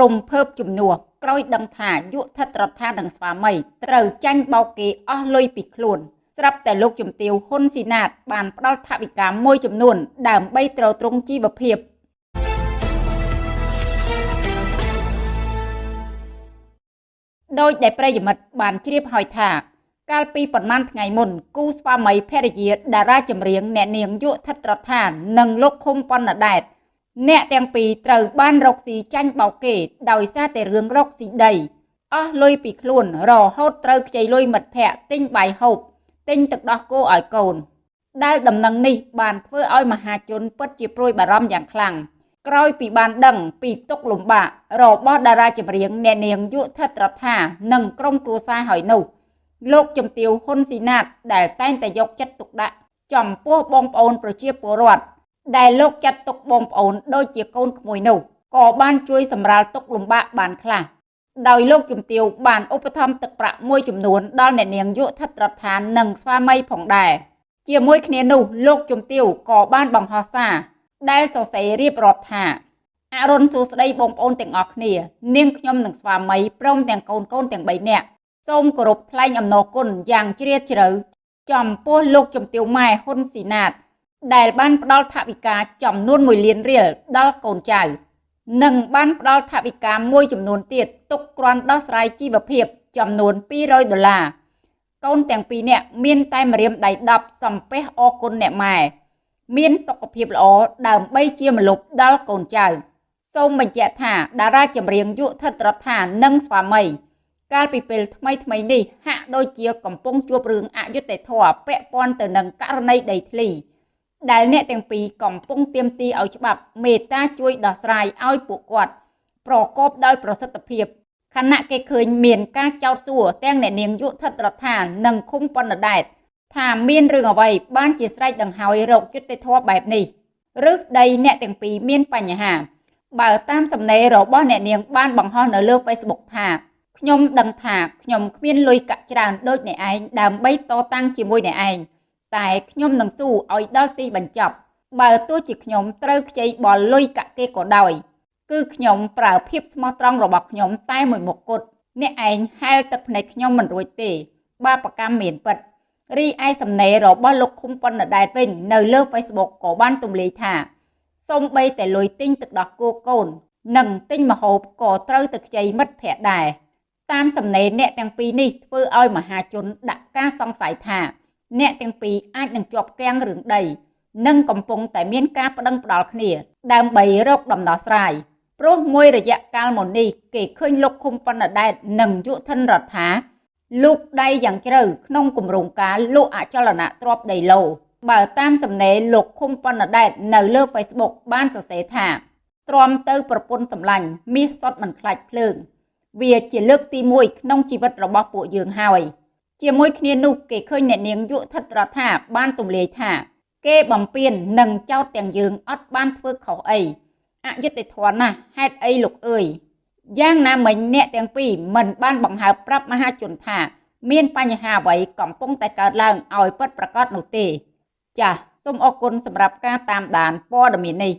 រំភើបជំនួសក្រោយដឹងថាយុធិដ្ឋរដ្ឋានិងស្វាមីត្រូវចាញ់បោកគេអស់លុយពីខ្លួនស្រាប់តែលោកជំទាវហ៊ុនស៊ីណាត បានផ្ដល់ថវិកាមួយចំនួន ដើម្បីទ្រទ្រង់ជីវភាពដោយដែលប្រិយមិត្តបានជ្រាបហើយថាកាលពីប្រមាណថ្ងៃមុនគូស្វាមីភរិយាតារាចម្រៀងអ្នកនាងយុធិដ្ឋរដ្ឋាននិងលោកឃុំប៉ុណ្ណដែត អ្នកទាំងពីរត្រូវបានរកស៊ីចាញ់បោកគេដោយសារតែរឿងរកស៊ីដីអស់លុយពីខ្លួនរហូតត្រូវខ្ចីលុយមិត្តភ័ក្តិទិញបាយហូបទិញទឹកដោះគោឲ្យកូន ដែលដំណឹងនេះបានធ្វើឲ្យមហាជនពិតជាព្រួយបារម្ភយ៉ាងខ្លាំងក្រោយពីបានដឹងពីទុកលំបាករបស់តារាចម្រៀងអ្នកនាងយុធិដ្ឋរដ្ឋានិងក្រុមគ្រួសារហើយនោះលោកជំទាវហ៊ុនស៊ីណាតដែលតែងតែយកចិត្តទុកដាក់ចំពោះបងប្អូនប្រជាពលរដ្ឋ ដែលលោកចាត់ទុកបងប្អូនដូចជាកូនក្មួយនោះក៏បានជួយសម្រាលទុកលំបាកបានខ្លះដោយលោកជំទាវបានឧបត្ថម្ភទឹកប្រាក់មួយចំនួនដល់អ្នកនាងយុធិដ្ឋរដ្ឋាននិងស្វាមីផងដែរជាមួយគ្នានោះលោកជំទាវក៏បានបង្ហោះសារដែលសរសេររៀបរាប់ថាអរុនសួស្តីបងប្អូនទាំងអស់គ្នា នាងខ្ញុំនិងស្វាមីព្រមទាំងកូនកូនទាំង3នាក់សូមគោរពថ្លែងអំណរគុណយ៉ាងជ្រាលជ្រៅចំពោះលោកជំទាវម៉ែហ៊ុនស៊ីណាត ដែលបានផ្ដល់ថវិកាចំនួន1លានរៀលដល់កូនចៅនិងបានផ្ដល់ថវិកាមួយចំនួនទៀតទុកគ្រាន់ដោះស្រាយជីវភាពចំនួន200ដុល្លារកូនទាំងពីរនាក់មានតែម្រាមដៃ10សំពះអរគុណអ្នកម៉ែមានសុខភាពល្អដើម្បីជាម្លប់ដល់កូនចៅសូមបញ្ជាក់ថាតារាចម្រៀងយុធិដ្ឋរដ្ឋានិងស្វាមីកាលពីពេលថ្មីថ្មីនេះហាក់ដូចជាកំពុងជួបរឿងអយុត្តិធម៌ពាក់ព័ន្ធទៅនឹងករណីដីធ្លី ដែលអ្នកទាំងពីរកំពុងទៀមទីឲ្យច្បាប់មេត្តាជួយដោះស្រាយឲ្យពួកគាត់ប្រកបដោយប្រសិទ្ធភាពខណៈគេឃើញមានការចោទសួរទាំងអ្នកនាងយុធិដ្ឋរដ្ឋានិងឃុំប៉ុណ្ណដែតថាមានរឿងអ្វីបានជាស្រេចដង្ហើយរោគយុត្តិធម៌បែបនេះឬដីអ្នកទាំងពីរមានបញ្ហា បើតាមសំណេររបស់អ្នកនាងបានបង្ហោះនៅលើ Facebook ថាខ្ញុំដឹងថាខ្ញុំគ្មានលុយកាក់ច្រើនដូចអ្នកឯងដើម្បីតតាំងជាមួយអ្នកឯង តែខ្ញុំនឹងស៊ូឲ្យដល់ទីបញ្ចប់ បើទោះជាខ្ញុំត្រូវខ្ចីបលលុយកាក់គេក៏ដោយ គឺខ្ញុំប្រើភាពស្មោះត្រង់របស់ខ្ញុំតែមួយមុខគត់អ្នកឯងហែលទឹកភ្នែកខ្ញុំមិនរួចទេ បាបកម្មមានពិតរីឯសំណេររបស់លោកឃុំប៉ុណ្ណដែតវិញនៅលើ Facebook ក៏បានទម្លាយថាសូមបីតែលុយទិញទឹកដោះគោកូន និងទិញម្ហូបក៏ត្រូវទៅខ្ចីមិត្តភ័ក្តិដែរតាមសំណេរអ្នកទាំងពីរនេះធ្វើឲ្យមហាជនដាក់ការសង្ស័យថា អ្នកទាំងពីរអាចនឹងជាប់គាំងរឿងដីនិងកំពុងតែមានការប្តឹងផ្ដាល់គ្នា ដើម្បីរកដំណោះស្រាយព្រោះមួយរយៈកាលមុននេះគេឃើញលោកឃុំប៉ុណ្ណដែតនិងយុធិនរដ្ឋាលោកដៃយ៉ាងជ្រៅក្នុងគម្រោងការលក់អចលនទ្រព្យដីឡូបើតាមសំណេរលោកឃុំប៉ុណ្ណដែតនៅលើ Facebook បានសរសេរថាទ្រាំទៅប្រពន្ធសម្លាញ់មាសសុតមិនខ្លាចភ្លើង វាជាលើកទី1ក្នុងជីវិតរបស់ពួកយើងហើយ ជាមួយគ្នានោះគេឃើញអ្នកនាងយុធិដ្ឋរដ្ឋាបានទម្លាយថា គេបំពេញនិងចោតទាំងយើងអត់បានធ្វើខុសអីអយុត្តិធម៌ណាស់ហេតុអីលោកអើយយ៉ាងណាមិញអ្នកទាំងពីរមិនបានបង្ហើបប្រាប់មហាជនថា មានបញ្ហាអ្វីកំពុងតែកើតឡើងឲ្យពិតប្រាកដនោះទេ ចាសសូមអរគុណសម្រាប់ការតាមដានព័ត៌មាននេះ